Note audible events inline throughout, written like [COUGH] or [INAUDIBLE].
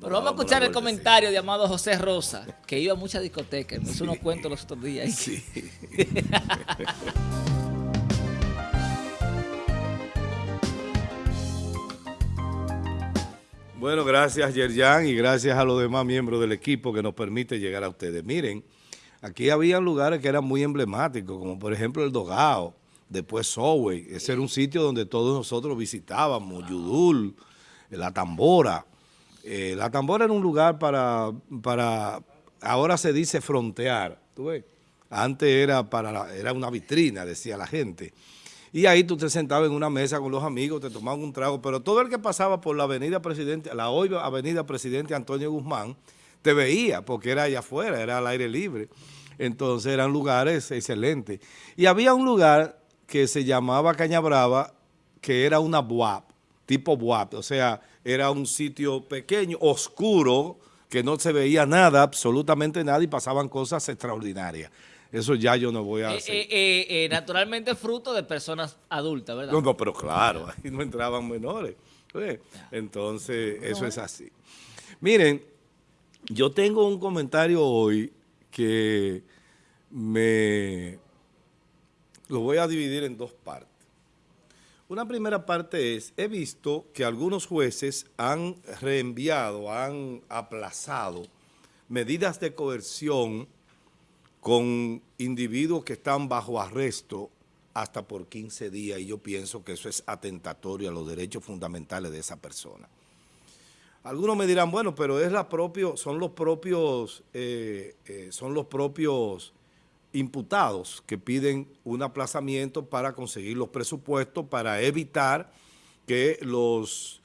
Pero vamos a escuchar el comentario de amado José Rosa, que iba a muchas discotecas, me hizo unos cuentos los otros días. Sí. [LAUGHS] Bueno, gracias Yerjan y gracias a los demás miembros del equipo que nos permite llegar a ustedes. Miren, aquí había lugares que eran muy emblemáticos, como por ejemplo el Dogao, después Sowey. Ese era un sitio donde todos nosotros visitábamos, Yudul, La Tambora. Eh, la Tambora era un lugar para, para, ahora se dice frontear. Antes era, para, era una vitrina, decía la gente. Y ahí tú te sentabas en una mesa con los amigos, te tomaban un trago, pero todo el que pasaba por la avenida Presidente, la hoy avenida Presidente Antonio Guzmán, te veía, porque era allá afuera, era al aire libre. Entonces eran lugares excelentes. Y había un lugar que se llamaba Caña Brava, que era una buap, tipo buap, o sea, era un sitio pequeño, oscuro, que no se veía nada, absolutamente nada, y pasaban cosas extraordinarias. Eso ya yo no voy a eh, hacer. Eh, eh, naturalmente fruto de personas adultas, ¿verdad? No, no, pero claro, ahí no entraban menores. Entonces, eso es así. Miren, yo tengo un comentario hoy que me lo voy a dividir en dos partes. Una primera parte es, he visto que algunos jueces han reenviado, han aplazado medidas de coerción con individuos que están bajo arresto hasta por 15 días y yo pienso que eso es atentatorio a los derechos fundamentales de esa persona. Algunos me dirán, bueno, pero es la propio, son los propios, eh, eh, son los propios imputados que piden un aplazamiento para conseguir los presupuestos para evitar que los,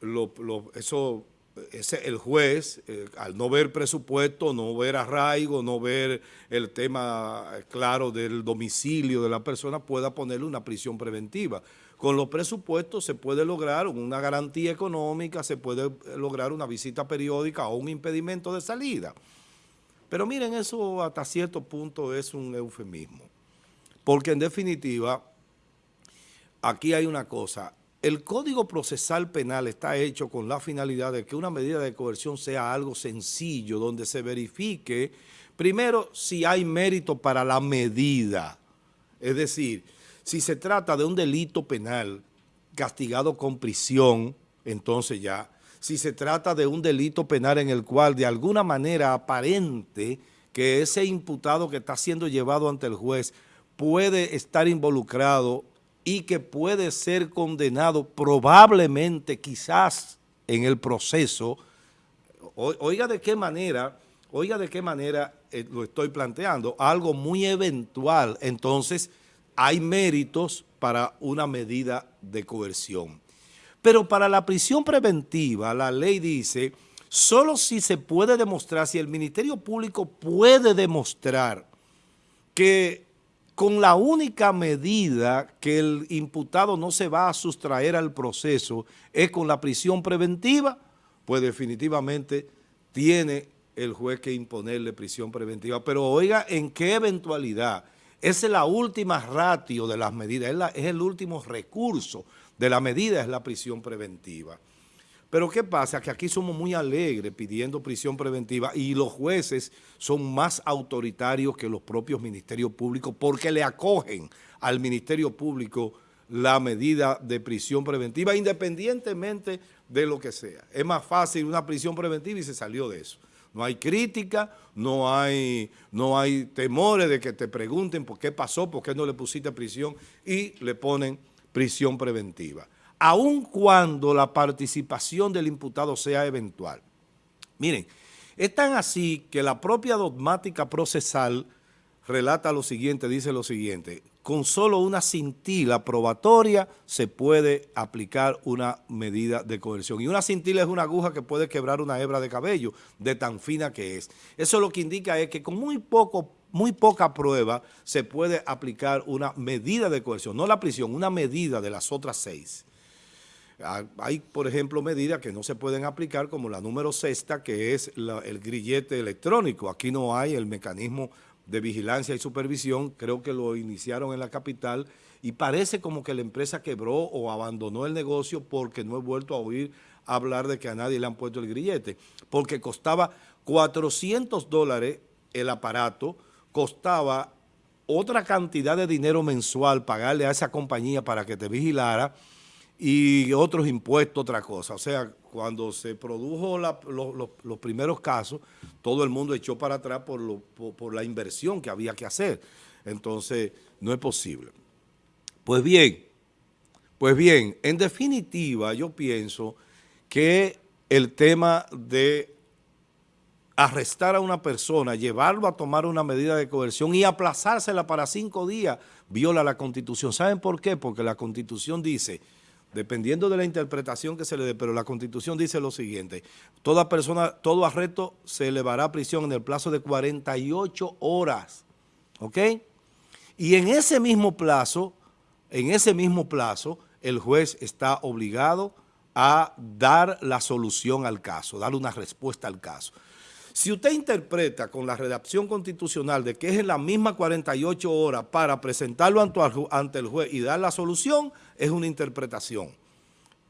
los, eso ese, el juez, eh, al no ver presupuesto, no ver arraigo, no ver el tema claro del domicilio de la persona, pueda ponerle una prisión preventiva. Con los presupuestos se puede lograr una garantía económica, se puede lograr una visita periódica o un impedimento de salida. Pero miren, eso hasta cierto punto es un eufemismo. Porque en definitiva, aquí hay una cosa, el Código Procesal Penal está hecho con la finalidad de que una medida de coerción sea algo sencillo, donde se verifique, primero, si hay mérito para la medida. Es decir, si se trata de un delito penal castigado con prisión, entonces ya. Si se trata de un delito penal en el cual de alguna manera aparente que ese imputado que está siendo llevado ante el juez puede estar involucrado y que puede ser condenado probablemente, quizás, en el proceso. oiga de qué manera, oiga de qué manera eh, lo estoy planteando, algo muy eventual. Entonces, hay méritos para una medida de coerción. Pero para la prisión preventiva, la ley dice, solo si se puede demostrar, si el Ministerio Público puede demostrar que con la única medida que el imputado no se va a sustraer al proceso es con la prisión preventiva, pues definitivamente tiene el juez que imponerle prisión preventiva. Pero oiga, ¿en qué eventualidad? Esa es la última ratio de las medidas, es, es el último recurso de la medida, es la prisión preventiva. Pero ¿qué pasa? Que aquí somos muy alegres pidiendo prisión preventiva y los jueces son más autoritarios que los propios ministerios públicos porque le acogen al Ministerio Público la medida de prisión preventiva independientemente de lo que sea. Es más fácil una prisión preventiva y se salió de eso. No hay crítica, no hay, no hay temores de que te pregunten por qué pasó, por qué no le pusiste prisión y le ponen prisión preventiva aun cuando la participación del imputado sea eventual. Miren, es tan así que la propia dogmática procesal relata lo siguiente, dice lo siguiente, con solo una cintila probatoria se puede aplicar una medida de coerción. Y una cintila es una aguja que puede quebrar una hebra de cabello, de tan fina que es. Eso lo que indica es que con muy poco muy poca prueba se puede aplicar una medida de coerción, no la prisión, una medida de las otras seis. Hay, por ejemplo, medidas que no se pueden aplicar, como la número sexta, que es el grillete electrónico. Aquí no hay el mecanismo de vigilancia y supervisión, creo que lo iniciaron en la capital y parece como que la empresa quebró o abandonó el negocio porque no he vuelto a oír hablar de que a nadie le han puesto el grillete, porque costaba 400 dólares el aparato, costaba otra cantidad de dinero mensual pagarle a esa compañía para que te vigilara y otros impuestos, otra cosa. O sea, cuando se produjo los primeros casos, todo el mundo echó para atrás por, por la inversión que había que hacer. Entonces, no es posible. Pues bien, pues bien, en definitiva yo pienso que el tema de arrestar a una persona, llevarlo a tomar una medida de coerción y aplazársela para cinco días, viola la Constitución. ¿Saben por qué? Porque la Constitución dice, dependiendo de la interpretación que se le dé, pero la Constitución dice lo siguiente, toda persona, todo arresto se elevará a prisión en el plazo de 48 horas, ¿ok? Y en ese mismo plazo, en ese mismo plazo, el juez está obligado a dar la solución al caso, dar una respuesta al caso. Si usted interpreta con la redacción constitucional de que es en la misma 48 horas para presentarlo ante el juez y dar la solución, es una interpretación.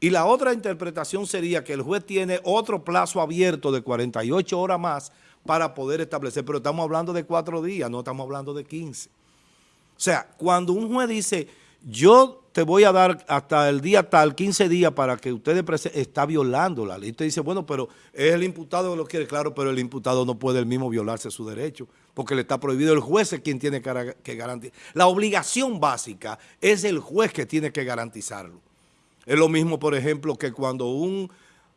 Y la otra interpretación sería que el juez tiene otro plazo abierto de 48 horas más para poder establecer, pero estamos hablando de cuatro días, no estamos hablando de 15. O sea, cuando un juez dice, yo te voy a dar hasta el día tal, 15 días para que ustedes está violando la ley. Usted dice, bueno, pero es el imputado que lo quiere, claro, pero el imputado no puede el mismo violarse su derecho, porque le está prohibido, el juez es quien tiene que garantizar. La obligación básica es el juez que tiene que garantizarlo. Es lo mismo, por ejemplo, que cuando un,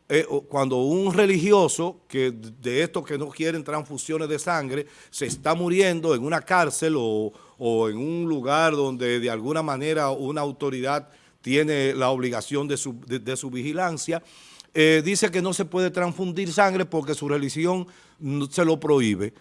eh, cuando un religioso, que de estos que no quieren transfusiones de sangre, se está muriendo en una cárcel o o en un lugar donde de alguna manera una autoridad tiene la obligación de su, vigilancia, eh, dice que no se puede transfundir sangre porque su religión se lo prohíbe.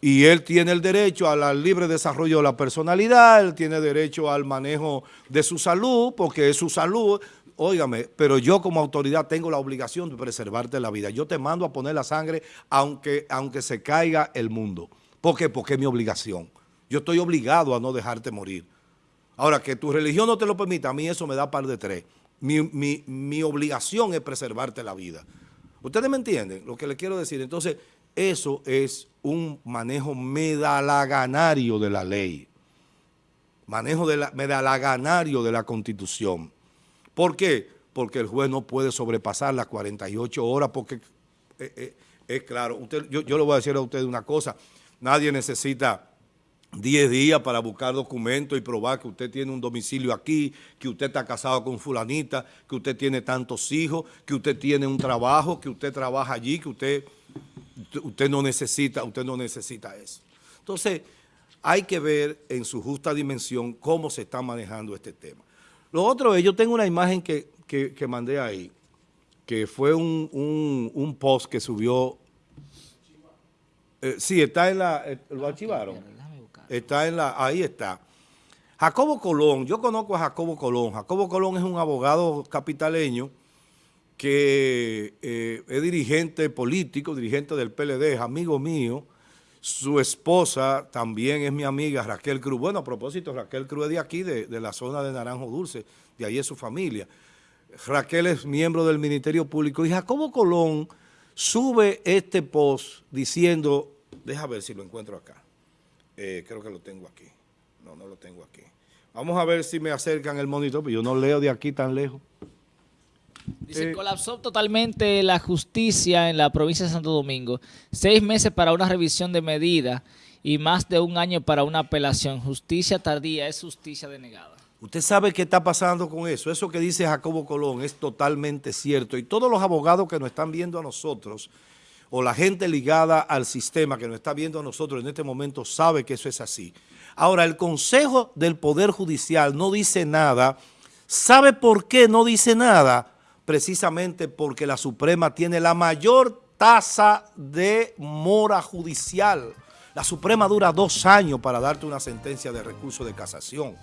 Y él tiene el derecho al libre desarrollo de la personalidad, él tiene derecho al manejo de su salud, porque es su salud, óigame, pero yo como autoridad tengo la obligación de preservarte la vida. Yo te mando a poner la sangre aunque, aunque se caiga el mundo. ¿Por qué? Porque es mi obligación. Yo estoy obligado a no dejarte morir. Ahora, que tu religión no te lo permita, a mí eso me da par de tres. Mi, obligación es preservarte la vida. ¿Ustedes me entienden lo que les quiero decir? Entonces, eso es un manejo medalaganario de la ley. Manejo de la, medalaganario de la Constitución. ¿Por qué? Porque el juez no puede sobrepasar las 48 horas porque eh, eh, es claro. Yo, yo le voy a decir a ustedes una cosa. Nadie necesita 10 días para buscar documentos y probar que usted tiene un domicilio aquí, que usted está casado con fulanita, que usted tiene tantos hijos, que usted tiene un trabajo, que usted trabaja allí, que usted, usted, no, necesita, usted no necesita eso. Entonces, hay que ver en su justa dimensión cómo se está manejando este tema. Lo otro es, yo tengo una imagen que, mandé ahí, que fue un, post que subió, eh, sí, está en la, eh, lo archivaron. Está en la, ahí está. Jacobo Colón, yo conozco a Jacobo Colón. Jacobo Colón es un abogado capitaleño que eh, es dirigente político, dirigente del PLD, es amigo mío. Su esposa también es mi amiga Raquel Cruz. Bueno, a propósito, Raquel Cruz es de aquí, de, de la zona de Naranjo Dulce, de ahí es su familia. Raquel es miembro del Ministerio Público y Jacobo Colón sube este post diciendo, deja ver si lo encuentro acá. Eh, creo que lo tengo aquí. No, no lo tengo aquí. Vamos a ver si me acercan el monitor, pero yo no leo de aquí tan lejos. Dice, eh, colapsó totalmente la justicia en la provincia de Santo Domingo. Seis meses para una revisión de medida y más de un año para una apelación. Justicia tardía es justicia denegada. Usted sabe qué está pasando con eso. Eso que dice Jacobo Colón es totalmente cierto. Y todos los abogados que nos están viendo a nosotros o la gente ligada al sistema que nos está viendo a nosotros en este momento sabe que eso es así. Ahora, el Consejo del Poder Judicial no dice nada. ¿Sabe por qué no dice nada? Precisamente porque la Suprema tiene la mayor tasa de mora judicial. La Suprema dura dos años para darte una sentencia de recurso de casación.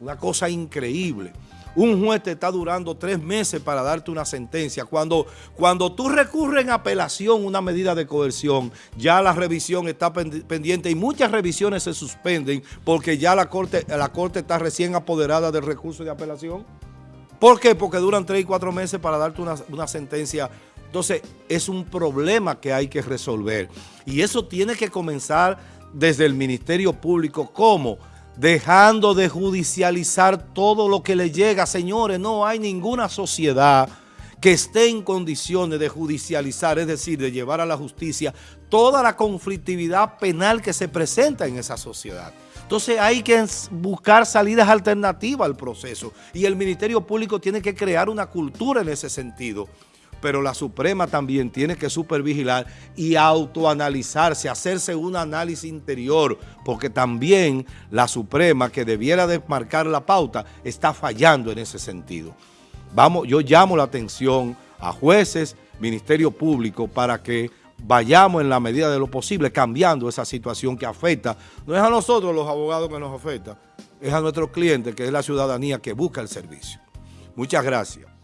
Una cosa increíble un juez te está durando tres meses para darte una sentencia. Cuando, cuando tú recurres en apelación una medida de coerción, ya la revisión está pendiente y muchas revisiones se suspenden porque ya la corte, la corte está recién apoderada del recurso de apelación. ¿Por qué? Porque duran tres y cuatro meses para darte una, una sentencia. Entonces, es un problema que hay que resolver. Y eso tiene que comenzar desde el Ministerio Público. ¿Cómo? Dejando de judicializar todo lo que le llega. Señores, no hay ninguna sociedad que esté en condiciones de judicializar, es decir, de llevar a la justicia toda la conflictividad penal que se presenta en esa sociedad. Entonces hay que buscar salidas alternativas al proceso y el Ministerio Público tiene que crear una cultura en ese sentido. Pero la Suprema también tiene que supervigilar y autoanalizarse, hacerse un análisis interior, porque también la Suprema, que debiera de marcar la pauta, está fallando en ese sentido. Vamos, yo llamo la atención a jueces, Ministerio Público, para que vayamos en la medida de lo posible cambiando esa situación que afecta. No es a nosotros los abogados que nos afecta, es a nuestros clientes, que es la ciudadanía que busca el servicio. Muchas gracias.